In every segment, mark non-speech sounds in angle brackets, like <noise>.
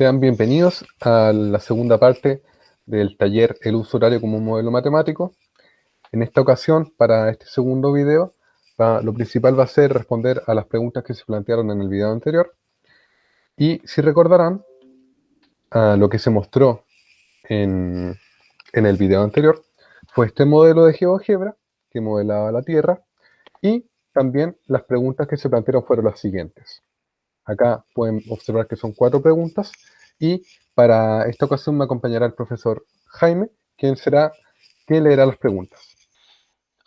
Sean bienvenidos a la segunda parte del taller El uso horario como un modelo matemático. En esta ocasión, para este segundo video, lo principal va a ser responder a las preguntas que se plantearon en el video anterior. Y si recordarán, lo que se mostró en, en el video anterior fue este modelo de GeoGebra que modelaba la Tierra y también las preguntas que se plantearon fueron las siguientes. Acá pueden observar que son cuatro preguntas y para esta ocasión me acompañará el profesor Jaime, quien será, quien leerá las preguntas.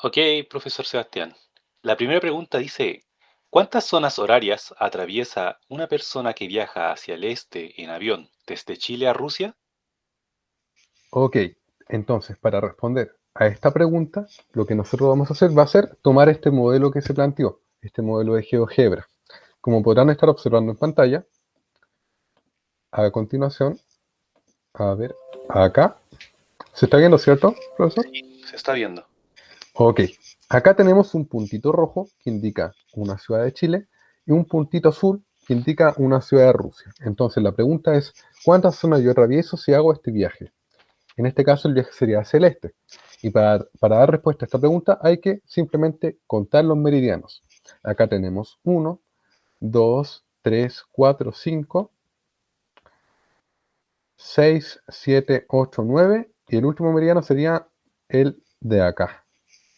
Ok, profesor Sebastián. La primera pregunta dice, ¿cuántas zonas horarias atraviesa una persona que viaja hacia el este en avión desde Chile a Rusia? Ok, entonces para responder a esta pregunta, lo que nosotros vamos a hacer va a ser tomar este modelo que se planteó, este modelo de GeoGebra. Como podrán estar observando en pantalla, a continuación, a ver, acá, ¿se está viendo, cierto, profesor? Sí, se está viendo. Ok, acá tenemos un puntito rojo que indica una ciudad de Chile y un puntito azul que indica una ciudad de Rusia. Entonces la pregunta es, ¿cuántas zonas yo atravieso si hago este viaje? En este caso el viaje sería celeste. Y para, para dar respuesta a esta pregunta hay que simplemente contar los meridianos. Acá tenemos 1, 2, 3, 4, 5, 6, 7, 8, 9 y el último meridiano sería el de acá,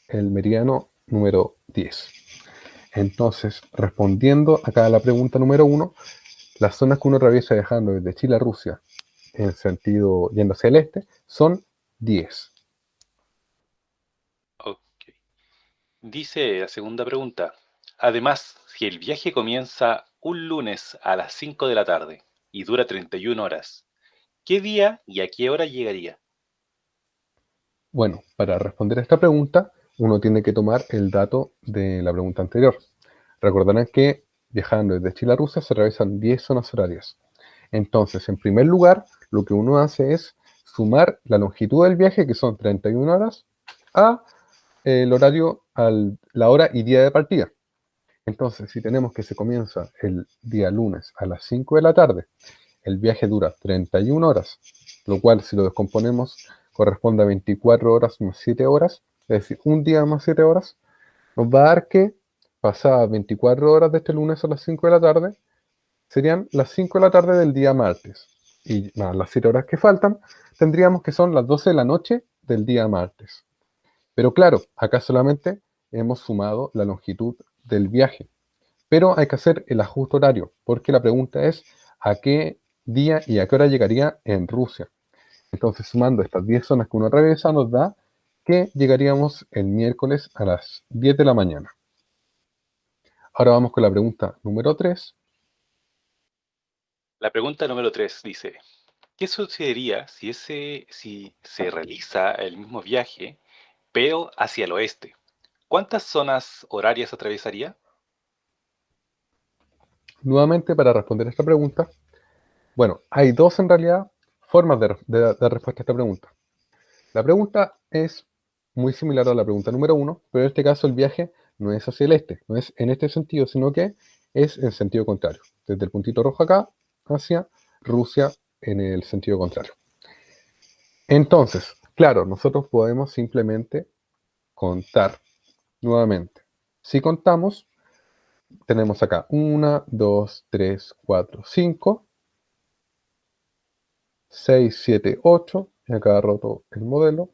el meridiano número 10. Entonces, respondiendo acá a la pregunta número 1, las zonas que uno atraviesa dejando desde Chile a Rusia en sentido yendo hacia el este son 10. Ok. Dice la segunda pregunta, Además, si el viaje comienza un lunes a las 5 de la tarde y dura 31 horas, ¿qué día y a qué hora llegaría? Bueno, para responder a esta pregunta, uno tiene que tomar el dato de la pregunta anterior. Recordarán que viajando desde Chile a Rusia se realizan 10 zonas horarias. Entonces, en primer lugar, lo que uno hace es sumar la longitud del viaje, que son 31 horas, a el horario, la hora y día de partida. Entonces, si tenemos que se comienza el día lunes a las 5 de la tarde, el viaje dura 31 horas, lo cual si lo descomponemos corresponde a 24 horas más 7 horas, es decir, un día más 7 horas, nos va a dar que pasadas 24 horas de este lunes a las 5 de la tarde, serían las 5 de la tarde del día martes. Y más las 7 horas que faltan, tendríamos que son las 12 de la noche del día martes. Pero claro, acá solamente hemos sumado la longitud del viaje. Pero hay que hacer el ajuste horario, porque la pregunta es a qué día y a qué hora llegaría en Rusia. Entonces, sumando estas 10 zonas que uno atraviesa, nos da que llegaríamos el miércoles a las 10 de la mañana. Ahora vamos con la pregunta número 3. La pregunta número 3 dice, ¿qué sucedería si, ese, si se realiza el mismo viaje, pero hacia el oeste? ¿Cuántas zonas horarias atravesaría? Nuevamente, para responder esta pregunta, bueno, hay dos en realidad formas de, dar respuesta a esta pregunta. La pregunta es muy similar a la pregunta número uno, pero en este caso el viaje no es hacia el este, no es en este sentido, sino que es en sentido contrario, desde el puntito rojo acá hacia Rusia en el sentido contrario. Entonces, claro, nosotros podemos simplemente contar Nuevamente, si contamos, tenemos acá 1, 2, 3, 4, 5, 6, 7, 8, y acá roto el modelo,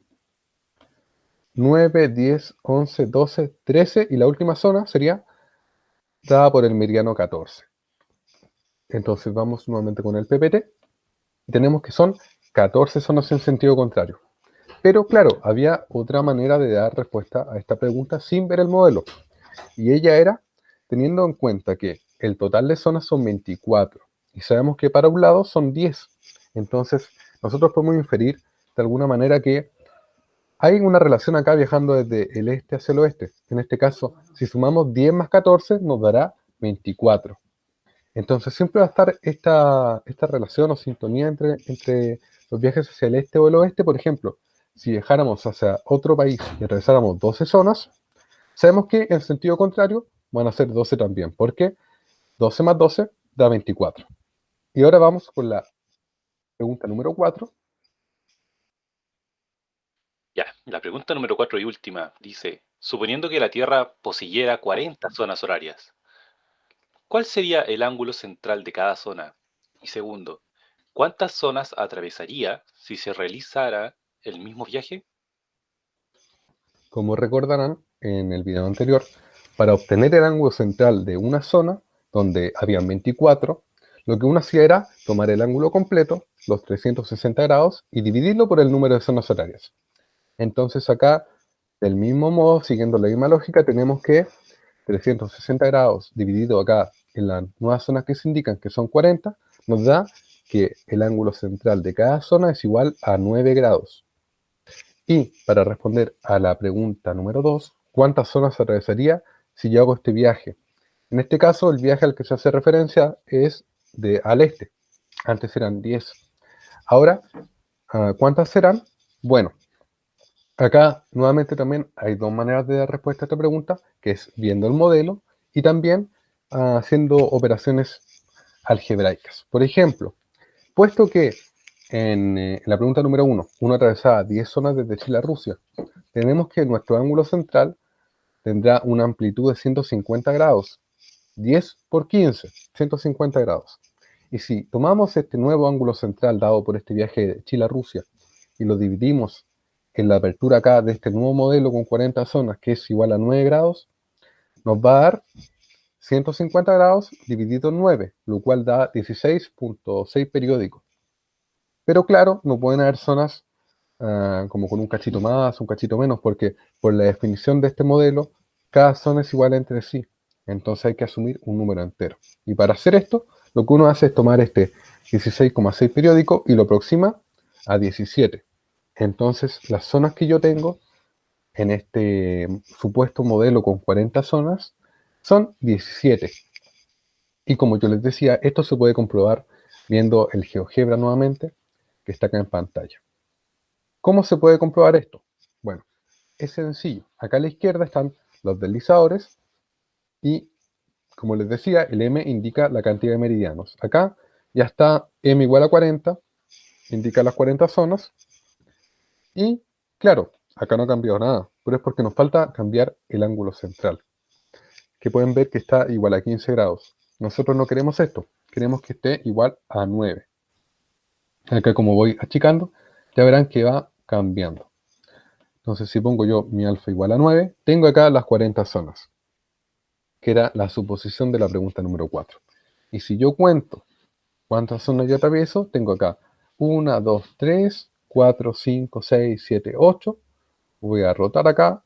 9, 10, 11, 12, 13, y la última zona sería dada por el meridiano 14. Entonces vamos nuevamente con el PPT, y tenemos que son 14 zonas en sentido contrario. Pero claro, había otra manera de dar respuesta a esta pregunta sin ver el modelo. Y ella era teniendo en cuenta que el total de zonas son 24 y sabemos que para un lado son 10. Entonces, nosotros podemos inferir de alguna manera que hay una relación acá viajando desde el este hacia el oeste. En este caso, si sumamos 10 más 14, nos dará 24. Entonces, siempre va a estar esta, esta relación o sintonía entre, entre los viajes hacia el este o el oeste. Por ejemplo, si viajáramos hacia otro país y atravesáramos 12 zonas, sabemos que en sentido contrario van a ser 12 también, porque 12 más 12 da 24. Y ahora vamos con la pregunta número 4. Ya, la pregunta número 4 y última dice, suponiendo que la Tierra poseyera 40 zonas horarias, ¿cuál sería el ángulo central de cada zona? Y segundo, ¿cuántas zonas atravesaría si se realizara el mismo viaje? Como recordarán en el video anterior, para obtener el ángulo central de una zona, donde habían 24, lo que uno hacía era tomar el ángulo completo, los 360 grados, y dividirlo por el número de zonas horarias. Entonces acá, del mismo modo, siguiendo la misma lógica, tenemos que 360 grados dividido acá en las nuevas zonas que se indican, que son 40, nos da que el ángulo central de cada zona es igual a 9 grados. Y para responder a la pregunta número 2, ¿cuántas zonas atravesaría si yo hago este viaje? En este caso, el viaje al que se hace referencia es de al este. Antes eran 10. Ahora, ah, ¿cuántas serán? Bueno, acá nuevamente también hay dos maneras de dar respuesta a esta pregunta, que es viendo el modelo y también ah, haciendo operaciones algebraicas. Por ejemplo, puesto que en, eh, la pregunta número 1, uno atravesaba 10 zonas desde Chile a Rusia, tenemos que nuestro ángulo central tendrá una amplitud de 150 grados 10 por 15, 150 grados. Y si tomamos este nuevo ángulo central dado por este viaje de Chile a Rusia y lo dividimos en la apertura acá de este nuevo modelo con 40 zonas, que es igual a 9 grados, nos va a dar 150 grados dividido en 9, lo cual da 16.6 periódicos. Pero claro, no pueden haber zonas ah, como con un cachito más, un cachito menos, porque por la definición de este modelo, cada zona es igual entre sí. Entonces hay que asumir un número entero. Y para hacer esto, lo que uno hace es tomar este 16,6 periódico y lo aproxima a 17. Entonces las zonas que yo tengo en este supuesto modelo con 40 zonas son 17. Y como yo les decía, esto se puede comprobar viendo el GeoGebra nuevamente, está acá en pantalla. ¿Cómo se puede comprobar esto? Bueno, es sencillo. Acá a la izquierda están los deslizadores y, como les decía, el m indica la cantidad de meridianos. Acá ya está m igual a 40, indica las 40 zonas. Y, claro, acá no ha cambiado nada, pero es porque nos falta cambiar el ángulo central, que pueden ver que está igual a 15 grados. Nosotros no queremos esto, queremos que esté igual a 9. Acá como voy achicando, ya verán que va cambiando. Entonces si pongo yo mi alfa igual a 9, tengo acá las 40 zonas que era la suposición de la pregunta número 4. Y si yo cuento cuántas zonas yo atravieso, tengo acá 1, 2, 3, 4, 5, 6, 7, 8. Voy a rotar acá.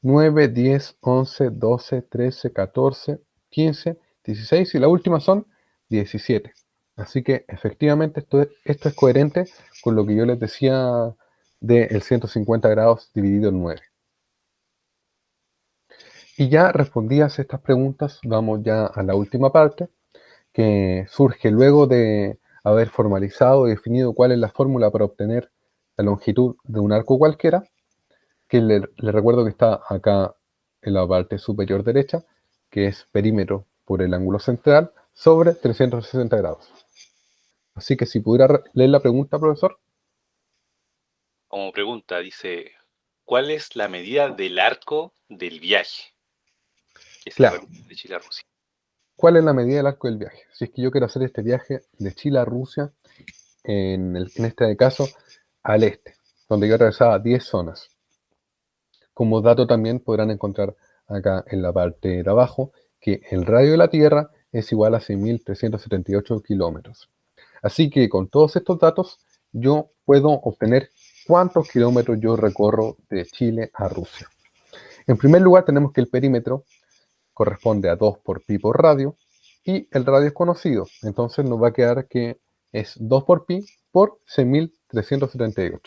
9, 10, 11, 12, 13, 14, 15, 16 y la última son 17. Así que efectivamente esto es, coherente con lo que yo les decía del 150 grados dividido en 9. Y ya respondidas estas preguntas, vamos ya a la última parte, que surge luego de haber formalizado y definido cuál es la fórmula para obtener la longitud de un arco cualquiera, que le, recuerdo que está acá en la parte superior derecha, que es perímetro por el ángulo central sobre 360 grados. Así que si pudiera leer la pregunta, profesor. Como pregunta, dice, ¿cuál es la medida del arco del viaje? claro. de Chile a Rusia. ¿Cuál es la medida del arco del viaje? Si es que yo quiero hacer este viaje de Chile a Rusia, en, este caso, al este, donde yo atravesaba 10 zonas. Como dato también podrán encontrar acá en la parte de abajo que el radio de la Tierra es igual a 6.378 kilómetros. Así que con todos estos datos yo puedo obtener cuántos kilómetros yo recorro de Chile a Rusia. En primer lugar tenemos que el perímetro corresponde a 2 por pi por radio, y el radio es conocido, entonces nos va a quedar que es 2 por pi por 6.378.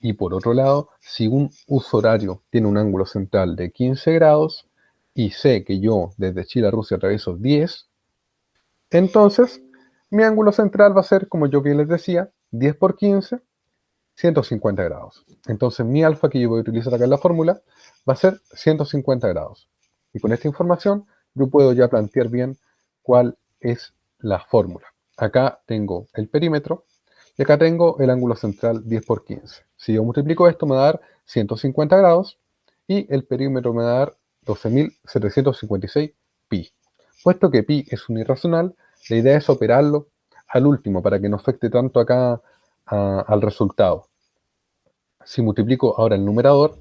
Y por otro lado, si un uso horario tiene un ángulo central de 15 grados, y sé que yo desde Chile a Rusia atravieso 10, entonces mi ángulo central va a ser, como yo bien les decía, 10 por 15, 150 grados. Entonces mi alfa que yo voy a utilizar acá en la fórmula va a ser 150 grados. Y con esta información yo puedo ya plantear bien cuál es la fórmula. acá tengo el perímetro y acá tengo el ángulo central 10 por 15. Si yo multiplico esto me va a dar 150 grados y el perímetro me va a dar 12.756 pi. Puesto que pi es un irracional, la idea es operarlo al último para que no afecte tanto acá al resultado. Si multiplico ahora el numerador,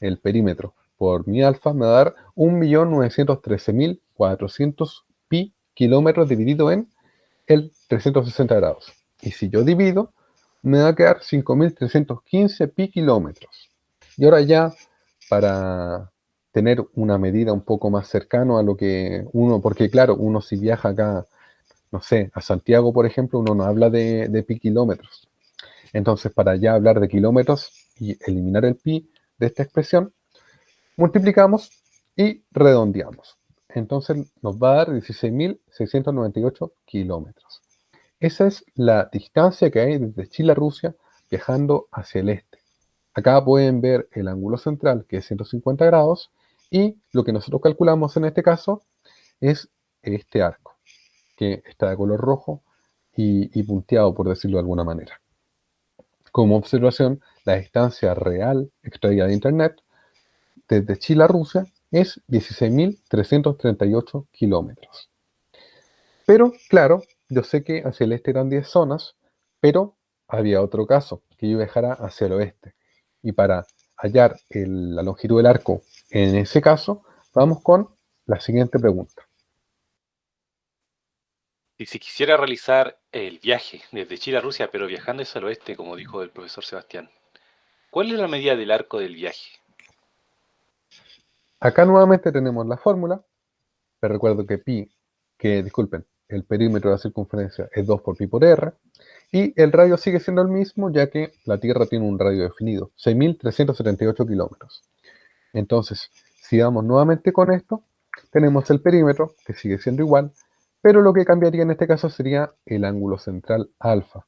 el perímetro, por mi alfa, me va a dar 1.913.400 pi kilómetros dividido en el 360 grados. Y si yo divido, me va a quedar 5.315 pi kilómetros. Y ahora ya, para tener una medida un poco más cercano a lo que uno, porque claro, uno si viaja acá, no sé, a Santiago, por ejemplo, uno no habla de, de pi kilómetros. Entonces, para ya hablar de kilómetros y eliminar el pi de esta expresión, multiplicamos y redondeamos. Entonces nos va a dar 16.698 kilómetros. Esa es la distancia que hay desde Chile a Rusia viajando hacia el este. Acá pueden ver el ángulo central, que es 150 grados, y lo que nosotros calculamos en este caso es este arco, que está de color rojo y, punteado, por decirlo de alguna manera. Como observación, la distancia real extraída de Internet desde Chile a Rusia es 16.338 kilómetros. Pero, claro, yo sé que hacia el este eran 10 zonas, pero había otro caso, que yo viajara hacia el oeste. Y para hallar la longitud del arco en ese caso, vamos con la siguiente pregunta. Y si quisiera realizar el viaje desde Chile a Rusia, pero viajando hacia el oeste, como dijo el profesor Sebastián, ¿cuál es la medida del arco del viaje? Acá nuevamente tenemos la fórmula. Les recuerdo que pi, que disculpen, el perímetro de la circunferencia es 2 por pi por r. Y el radio sigue siendo el mismo, ya que la Tierra tiene un radio definido, 6.378 kilómetros. Entonces, si vamos nuevamente con esto, tenemos el perímetro, que sigue siendo igual, pero lo que cambiaría en este caso sería el ángulo central alfa.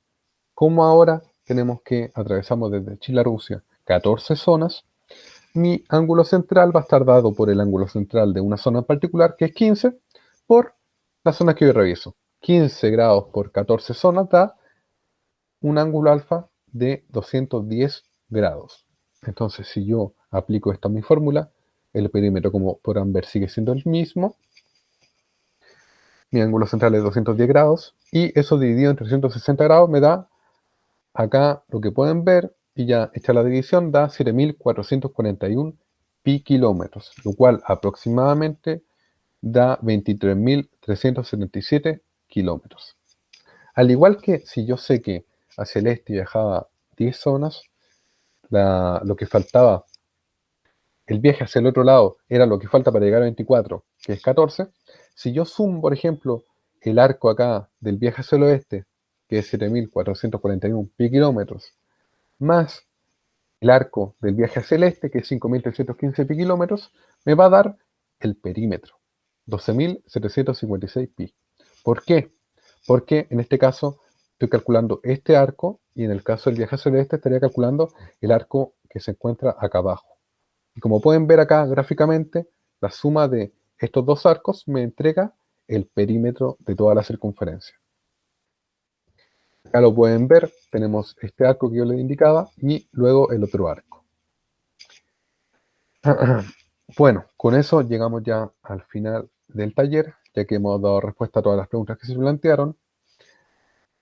Como ahora tenemos que atravesamos desde Chile a Rusia 14 zonas, mi ángulo central va a estar dado por el ángulo central de una zona en particular, que es 15, por la zona que yo reviso. 15 grados por 14 zonas da un ángulo alfa de 210 grados. Entonces, si yo aplico esta mi fórmula, el perímetro, como podrán ver, sigue siendo el mismo. Mi ángulo central es 210 grados y eso dividido en 360 grados me da, acá lo que pueden ver, y ya hecha la división, da 7.441 pi kilómetros, lo cual aproximadamente da 23.377 kilómetros. Al igual que si yo sé que hacia el este viajaba 10 zonas, lo que faltaba, el viaje hacia el otro lado era lo que falta para llegar a 24, que es 14. Si yo sumo, por ejemplo, el arco acá del viaje hacia el oeste, que es 7.441 pi kilómetros, más el arco del viaje hacia el este, que es 5.315 pi kilómetros, me va a dar el perímetro. 12.756 pi. ¿Por qué? Porque en este caso estoy calculando este arco y en el caso del viaje hacia el este estaría calculando el arco que se encuentra acá abajo. Y como pueden ver acá gráficamente, la suma de estos dos arcos me entrega el perímetro de toda la circunferencia. Acá lo pueden ver, tenemos este arco que yo les indicaba y luego el otro arco. <clears throat> Bueno, con eso llegamos ya al final del taller, ya que hemos dado respuesta a todas las preguntas que se plantearon.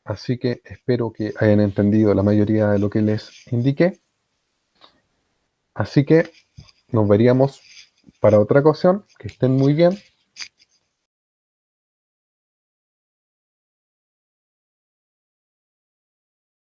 Así que espero que hayan entendido la mayoría de lo que les indiqué. Así que nos veríamos para otra ocasión. Que estén muy bien.